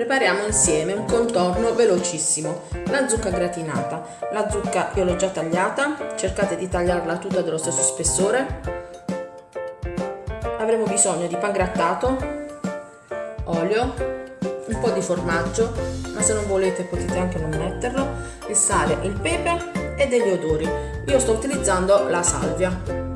Prepariamo insieme un contorno velocissimo. La zucca gratinata. La zucca io l'ho già tagliata, cercate di tagliarla tutta dello stesso spessore. Avremo bisogno di pan grattato, olio, un po' di formaggio, ma se non volete potete anche non metterlo, il sale, il pepe e degli odori. Io sto utilizzando la salvia.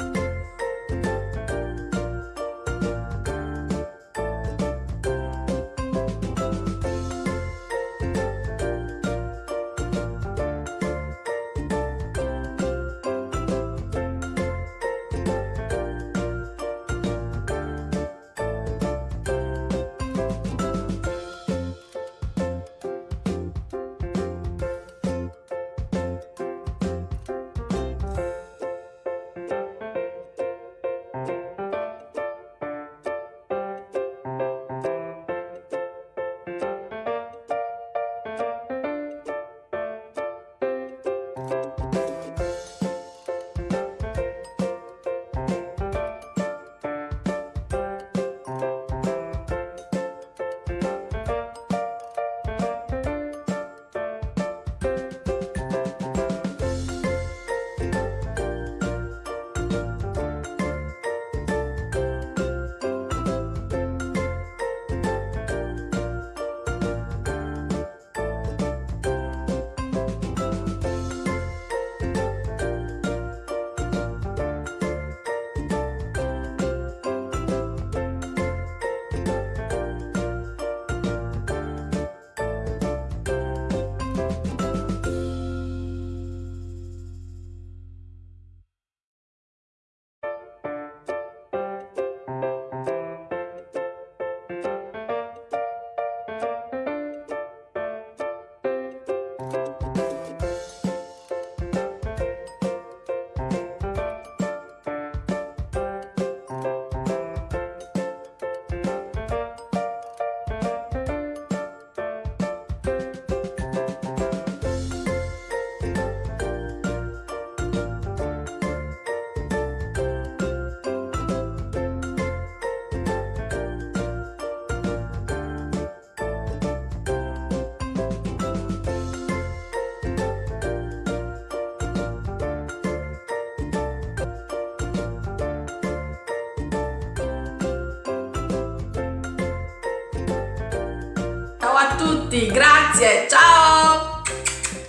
a tutti, grazie, ciao!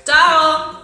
Ciao!